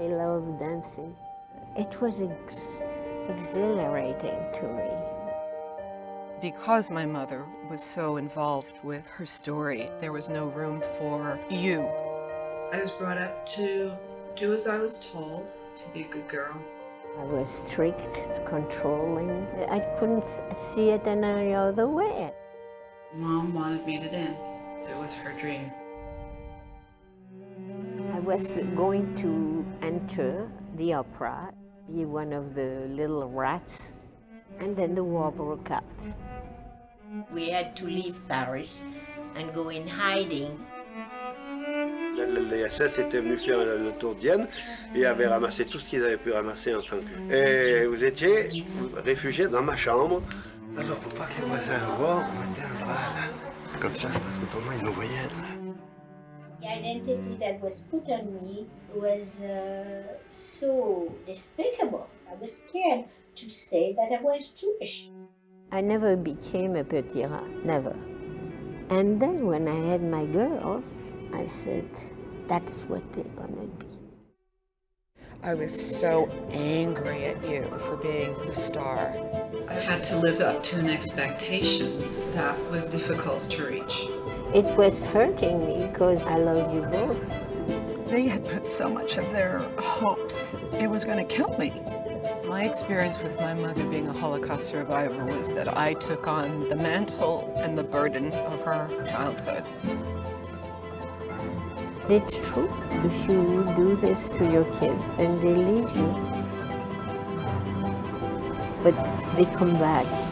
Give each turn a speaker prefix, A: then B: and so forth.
A: love dancing. It was ex exhilarating to me.
B: Because my mother was so involved with her story, there was no room for you.
C: I was brought up to do as I was told, to be a good girl.
A: I was strict, controlling. I couldn't see it in any other way.
C: Mom wanted me to dance. It was her dream.
A: I was going to enter the opera, be one of the little rats, and then the war broke out. We had to leave Paris and go in hiding.
D: Les SS étaient venus faire le tour de Vienne et avaient ramassé tout ce qu'ils avaient pu ramasser en tant que... Et vous étiez réfugié dans ma chambre. Alors pour pas que les voisins voient, on mettait un drap là, comme ça, parce que autrement ils nous voyaient. Là.
E: Identity that was put on me was uh, so despicable. I was scared to say that I was Jewish.
A: I never became a petit rat, never. And then when I had my girls, I said, that's what they're gonna be.
B: I was so angry at you for being the star.
C: I had to live up to an expectation that was difficult to reach.
A: It was hurting me because I loved you both.
B: They had put so much of their hopes it was going to kill me. My experience with my mother being a Holocaust survivor was that I took on the mantle and the burden of her childhood.
A: It's true. If you do this to your kids, then they leave you. But they come back.